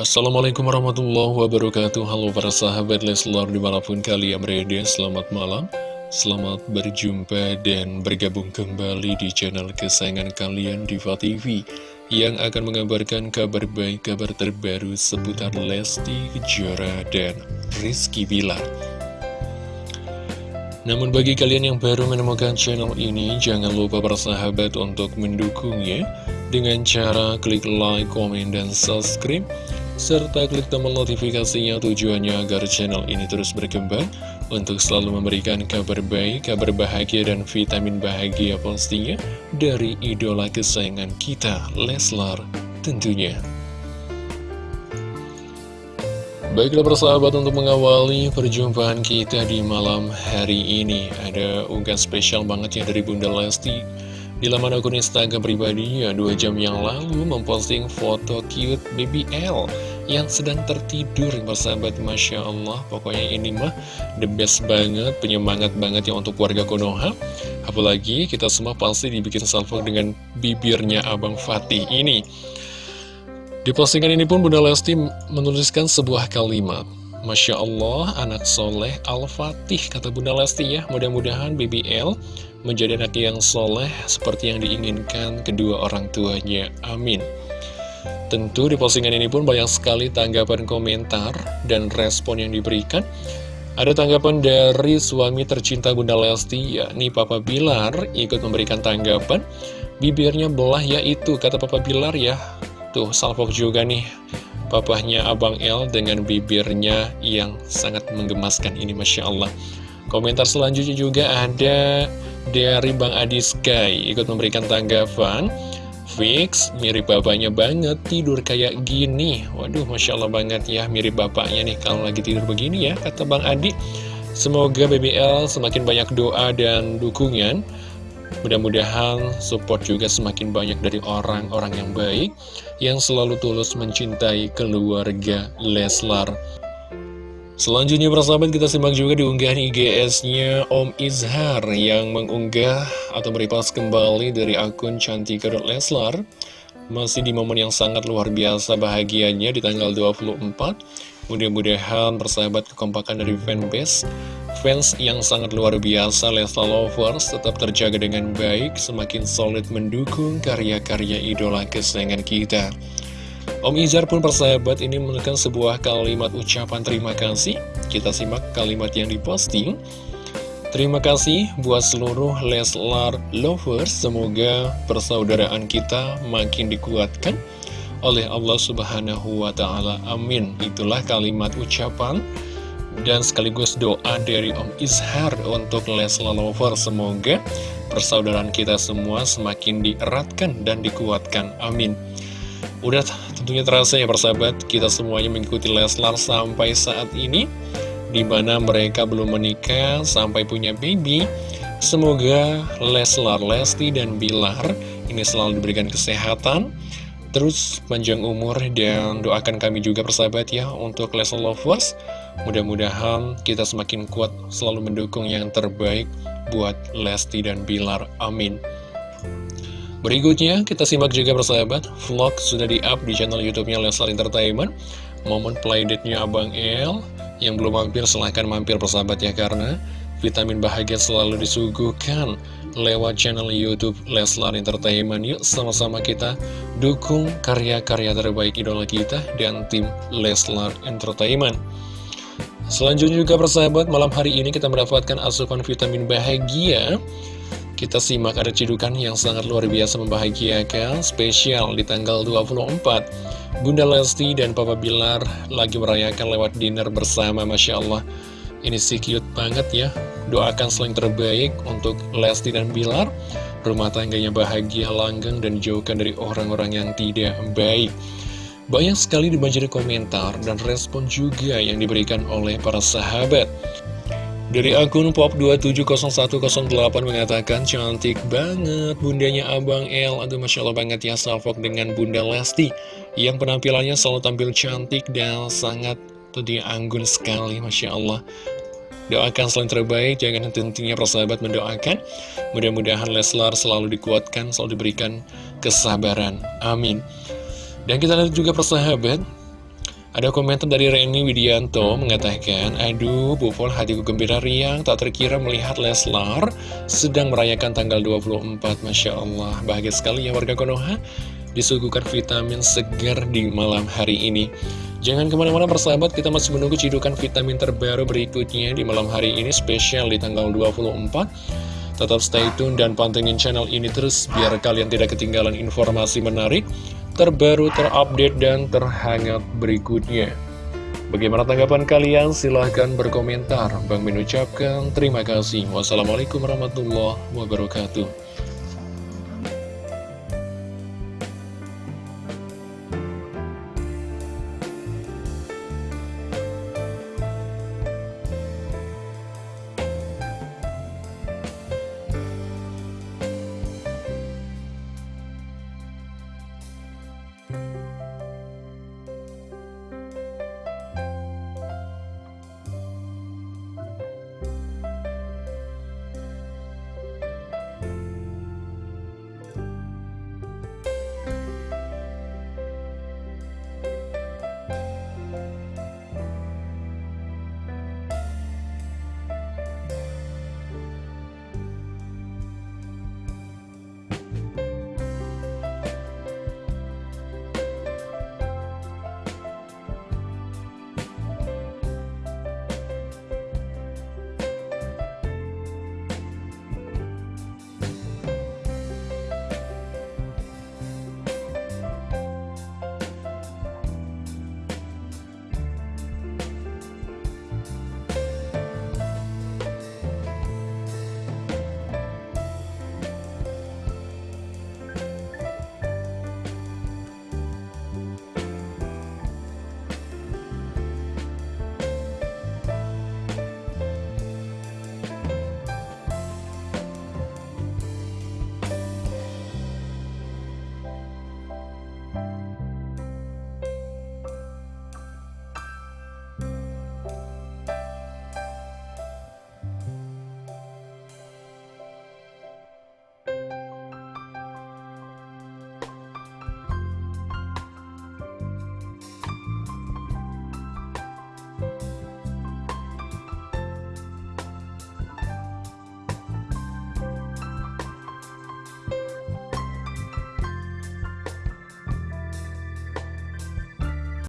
Assalamualaikum warahmatullahi wabarakatuh. Halo para sahabat Leslar di mana pun kalian berada Selamat malam. Selamat berjumpa dan bergabung kembali di channel kesayangan kalian Diva TV Yang akan mengabarkan kabar baik, kabar terbaru seputar Lesti Kejora dan Rizky Bilar. Namun bagi kalian yang baru menemukan channel ini, jangan lupa para sahabat untuk mendukungnya dengan cara klik like, komen, dan subscribe serta klik tombol notifikasinya tujuannya agar channel ini terus berkembang untuk selalu memberikan kabar baik, kabar bahagia, dan vitamin bahagia pastinya dari idola kesayangan kita, Leslar tentunya. Baiklah persahabat untuk mengawali perjumpaan kita di malam hari ini Ada unggahan spesial banget ya dari Bunda Lesti di laman akun Instagram pribadinya dua jam yang lalu memposting foto cute BBL yang sedang tertidur bersahabat Masya Allah pokoknya ini mah the best banget penyemangat banget ya untuk warga Konoha. Apalagi kita semua pasti dibikin salvo dengan bibirnya Abang Fatih ini. Di postingan ini pun Bunda Lesti menuliskan sebuah kalimat. Masya Allah, anak soleh Al-Fatih, kata Bunda Lesti ya. Mudah-mudahan BBL menjadi anak yang soleh seperti yang diinginkan kedua orang tuanya. Amin. Tentu di postingan ini pun banyak sekali tanggapan komentar dan respon yang diberikan. Ada tanggapan dari suami tercinta Bunda Lesti, yakni Papa Bilar, ikut memberikan tanggapan. Bibirnya belah ya itu, kata Papa Bilar ya. Tuh, salvok juga nih, papahnya Abang El dengan bibirnya yang sangat menggemaskan ini, Masya Allah. Komentar selanjutnya juga ada dari Bang Adi Sky, ikut memberikan tanggapan. Fix, mirip bapaknya banget, tidur kayak gini. Waduh, Masya Allah banget ya, mirip bapaknya nih kalau lagi tidur begini ya, kata Bang Adi. Semoga BBL semakin banyak doa dan dukungan. Mudah-mudahan support juga semakin banyak dari orang-orang yang baik, yang selalu tulus mencintai keluarga Leslar. Selanjutnya persahabat kita simak juga di unggahan IGS-nya Om Izhar yang mengunggah atau merepost kembali dari akun Cantika Leslar. Masih di momen yang sangat luar biasa bahagianya di tanggal 24 Mudah-mudahan persahabat kekompakan dari fanbase Fans yang sangat luar biasa Leslar Lovers tetap terjaga dengan baik Semakin solid mendukung karya-karya idola kesayangan kita Om Izar pun persahabat ini menekan sebuah kalimat ucapan terima kasih. Kita simak kalimat yang diposting. Terima kasih buat seluruh Leslar Lovers. Semoga persaudaraan kita makin dikuatkan oleh Allah Subhanahu wa Ta'ala. Amin. Itulah kalimat ucapan dan sekaligus doa dari Om Izhar untuk Leslar Lovers. Semoga persaudaraan kita semua semakin dieratkan dan dikuatkan. Amin. Udah tentunya terasa ya persahabat, kita semuanya mengikuti Leslar sampai saat ini, di mana mereka belum menikah sampai punya baby. Semoga Leslar, Lesti, dan Bilar ini selalu diberikan kesehatan, terus panjang umur, dan doakan kami juga persahabat ya untuk Leslar Lovers. Mudah-mudahan kita semakin kuat selalu mendukung yang terbaik buat Lesti dan Bilar. Amin. Berikutnya, kita simak juga persahabat, vlog sudah di-up di channel YouTube-nya Leslar Entertainment. Momen playdate-nya Abang El, yang belum mampir silahkan mampir persahabat ya, karena vitamin bahagia selalu disuguhkan lewat channel YouTube Leslar Entertainment. Yuk sama-sama kita dukung karya-karya terbaik idola kita dan tim Leslar Entertainment. Selanjutnya juga persahabat, malam hari ini kita mendapatkan asupan vitamin bahagia kita simak ada cidukan yang sangat luar biasa membahagiakan Spesial di tanggal 24 Bunda Lesti dan Papa Bilar lagi merayakan lewat dinner bersama Masya Allah. Ini sih cute banget ya. Doakan selain terbaik untuk Lesti dan Bilar. Rumah tangganya bahagia, langgeng, dan jauhkan dari orang-orang yang tidak baik. Banyak sekali dibanjiri komentar dan respon juga yang diberikan oleh para sahabat dari akun pop27018 mengatakan cantik banget bundanya Abang El. Aduh Masya Allah banget ya salvok dengan Bunda Lesti. Yang penampilannya selalu tampil cantik dan sangat tentunya anggun sekali Masya Allah. Doakan selain terbaik, jangan tentunya persahabat mendoakan. Mudah-mudahan Leslar selalu dikuatkan, selalu diberikan kesabaran. Amin. Dan kita lihat juga persahabat Ada komentar dari Reni Widianto mengatakan, Aduh, Bufol hatiku gembira riang, tak terkira melihat Leslar sedang merayakan tanggal 24. Masya Allah, bahagia sekali ya warga Konoha, disuguhkan vitamin segar di malam hari ini. Jangan ke mana-mana persahabat, kita masih menunggu cidukan vitamin terbaru berikutnya di malam hari ini, spesial di tanggal 24. Tetap stay tune dan pantengin channel ini terus, biar kalian tidak ketinggalan informasi menarik, terbaru, terupdate, dan terhangat berikutnya. Bagaimana tanggapan kalian? Silahkan berkomentar. Bang mengucapkan terima kasih. Wassalamualaikum warahmatullahi wabarakatuh.